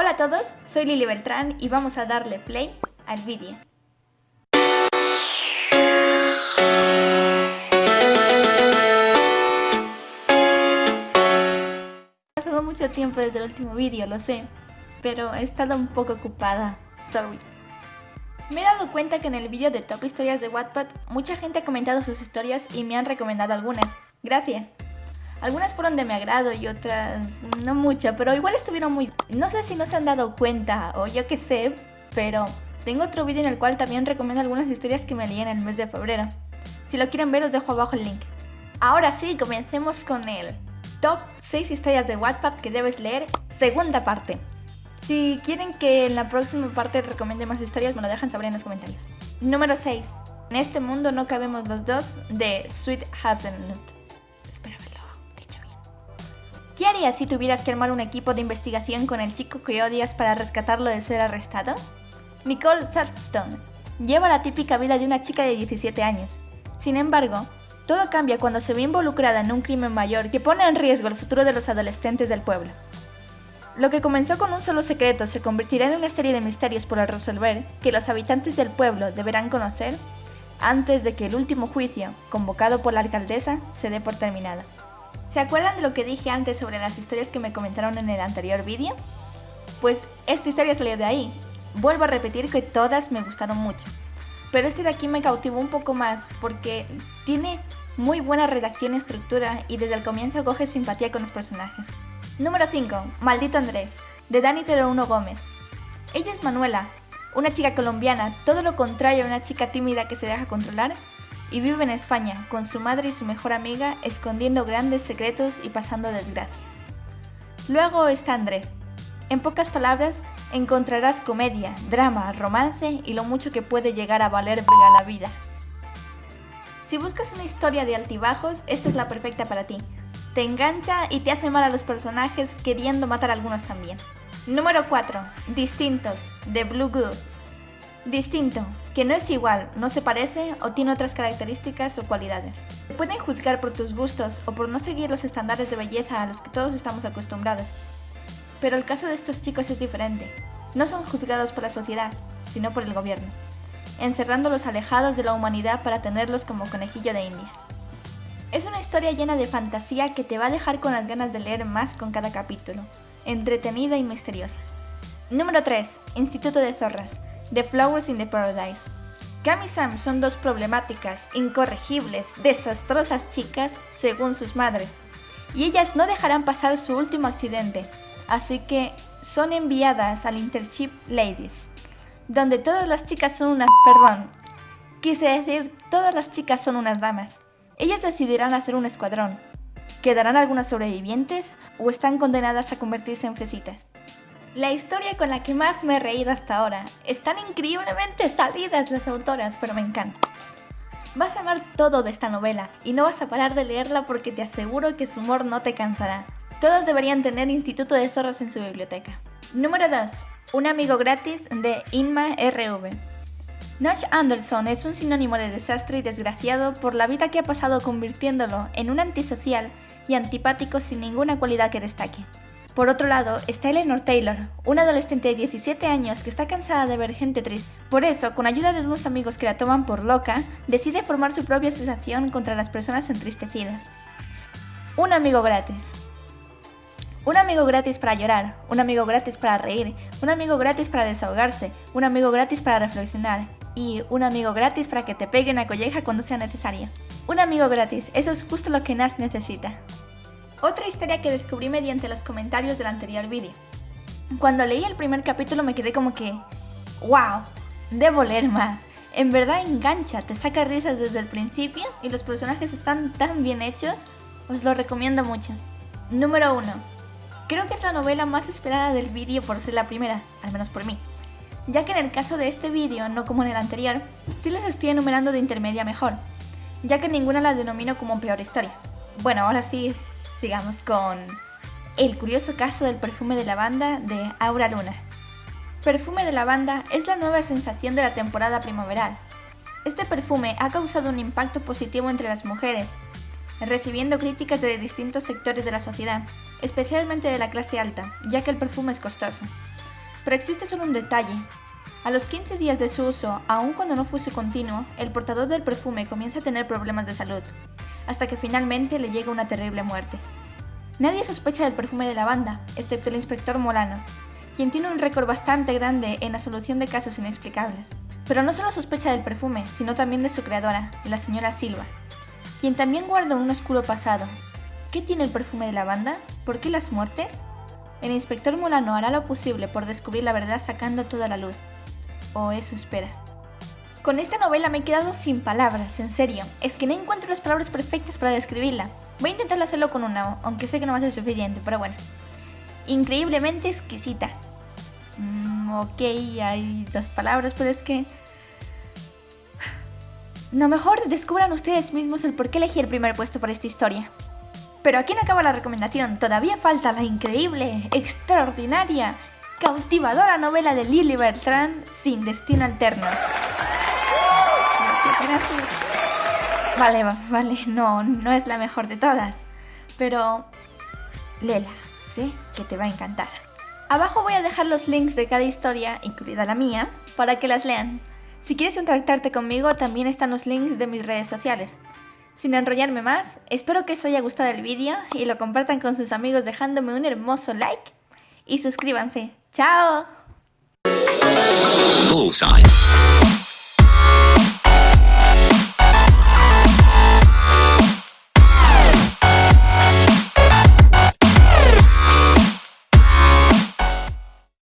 Hola a todos, soy Lili Beltrán y vamos a darle play al vídeo. Ha pasado mucho tiempo desde el último vídeo, lo sé, pero he estado un poco ocupada, sorry. Me he dado cuenta que en el vídeo de Top Historias de Wattpad mucha gente ha comentado sus historias y me han recomendado algunas. Gracias. Algunas fueron de mi agrado y otras no mucho, pero igual estuvieron muy... No sé si no se han dado cuenta o yo qué sé, pero tengo otro vídeo en el cual también recomiendo algunas historias que me leí en el mes de febrero. Si lo quieren ver os dejo abajo el link. Ahora sí, comencemos con el Top 6 historias de Wattpad que debes leer, segunda parte. Si quieren que en la próxima parte recomiende más historias, me lo dejan saber en los comentarios. Número 6. En este mundo no cabemos los dos, de Sweet Hazelnut. ¿Qué harías si tuvieras que armar un equipo de investigación con el chico que odias para rescatarlo de ser arrestado? Nicole Sarston lleva la típica vida de una chica de 17 años. Sin embargo, todo cambia cuando se ve involucrada en un crimen mayor que pone en riesgo el futuro de los adolescentes del pueblo. Lo que comenzó con un solo secreto se convertirá en una serie de misterios por resolver que los habitantes del pueblo deberán conocer antes de que el último juicio, convocado por la alcaldesa, se dé por terminado. ¿Se acuerdan de lo que dije antes sobre las historias que me comentaron en el anterior vídeo? Pues esta historia salió de ahí. Vuelvo a repetir que todas me gustaron mucho. Pero este de aquí me cautivó un poco más porque tiene muy buena redacción y estructura y desde el comienzo coge simpatía con los personajes. Número 5. Maldito Andrés, de Dani 01 Gómez. Ella es Manuela, una chica colombiana, todo lo contrario a una chica tímida que se deja controlar y vive en España con su madre y su mejor amiga escondiendo grandes secretos y pasando desgracias. Luego está Andrés. En pocas palabras, encontrarás comedia, drama, romance y lo mucho que puede llegar a valer la vida. Si buscas una historia de altibajos, esta es la perfecta para ti. Te engancha y te hace mal a los personajes queriendo matar a algunos también. Número 4. Distintos, de Blue Goods. Distinto, que no es igual, no se parece o tiene otras características o cualidades. Pueden juzgar por tus gustos o por no seguir los estándares de belleza a los que todos estamos acostumbrados. Pero el caso de estos chicos es diferente. No son juzgados por la sociedad, sino por el gobierno, encerrándolos alejados de la humanidad para tenerlos como conejillo de indias. Es una historia llena de fantasía que te va a dejar con las ganas de leer más con cada capítulo, entretenida y misteriosa. Número 3. Instituto de Zorras The Flowers in the Paradise. Cam y Sam son dos problemáticas, incorregibles, desastrosas chicas según sus madres, y ellas no dejarán pasar su último accidente, así que son enviadas al Internship Ladies, donde todas las chicas son unas... perdón, quise decir todas las chicas son unas damas. Ellas decidirán hacer un escuadrón. ¿Quedarán algunas sobrevivientes o están condenadas a convertirse en fresitas? La historia con la que más me he reído hasta ahora. Están increíblemente salidas las autoras, pero me encanta. Vas a amar todo de esta novela y no vas a parar de leerla porque te aseguro que su humor no te cansará. Todos deberían tener Instituto de Zorros en su biblioteca. Número 2. Un amigo gratis de Inma RV. Nash Anderson es un sinónimo de desastre y desgraciado por la vida que ha pasado convirtiéndolo en un antisocial y antipático sin ninguna cualidad que destaque. Por otro lado, está Eleanor Taylor, una adolescente de 17 años que está cansada de ver gente triste. Por eso, con ayuda de unos amigos que la toman por loca, decide formar su propia asociación contra las personas entristecidas. Un amigo gratis. Un amigo gratis para llorar, un amigo gratis para reír, un amigo gratis para desahogarse, un amigo gratis para reflexionar y un amigo gratis para que te pegue una colleja cuando sea necesario. Un amigo gratis, eso es justo lo que Nas necesita. Otra historia que descubrí mediante los comentarios del anterior vídeo. Cuando leí el primer capítulo me quedé como que, wow, debo leer más. En verdad engancha, te saca risas desde el principio y los personajes están tan bien hechos, os lo recomiendo mucho. Número 1. Creo que es la novela más esperada del vídeo por ser la primera, al menos por mí. Ya que en el caso de este vídeo, no como en el anterior, sí les estoy enumerando de intermedia mejor, ya que ninguna la denomino como peor historia. Bueno, ahora sí, sigamos con el curioso caso del perfume de lavanda de Aura Luna. Perfume de lavanda es la nueva sensación de la temporada primaveral. Este perfume ha causado un impacto positivo entre las mujeres, recibiendo críticas de distintos sectores de la sociedad, especialmente de la clase alta, ya que el perfume es costoso. Pero existe solo un detalle. A los 15 días de su uso, aun cuando no fuese continuo, el portador del perfume comienza a tener problemas de salud, hasta que finalmente le llega una terrible muerte. Nadie sospecha del perfume de lavanda, excepto el inspector Molano, quien tiene un récord bastante grande en la solución de casos inexplicables. Pero no solo sospecha del perfume, sino también de su creadora, la señora Silva, quien también guarda un oscuro pasado. ¿Qué tiene el perfume de lavanda? ¿Por qué las muertes? El inspector Molano hará lo posible por descubrir la verdad sacando toda la luz. O eso espera. Con esta novela me he quedado sin palabras, en serio. Es que no encuentro las palabras perfectas para describirla. Voy a intentar hacerlo con una, aunque sé que no va a ser suficiente, pero bueno. Increíblemente exquisita. Mm, ok, hay dos palabras, pero es que... No mejor descubran ustedes mismos el por qué elegí el primer puesto para esta historia. Pero aquí no acaba la recomendación, todavía falta la increíble, extraordinaria, cautivadora novela de Lily Bertrand, Sin Destino Alterno. Vale, vale, no, no es la mejor de todas, pero Lela, sé que te va a encantar. Abajo voy a dejar los links de cada historia, incluida la mía, para que las lean. Si quieres contactarte conmigo, también están los links de mis redes sociales. Sin enrollarme más, espero que os haya gustado el vídeo y lo compartan con sus amigos dejándome un hermoso like y suscríbanse. ¡Chao!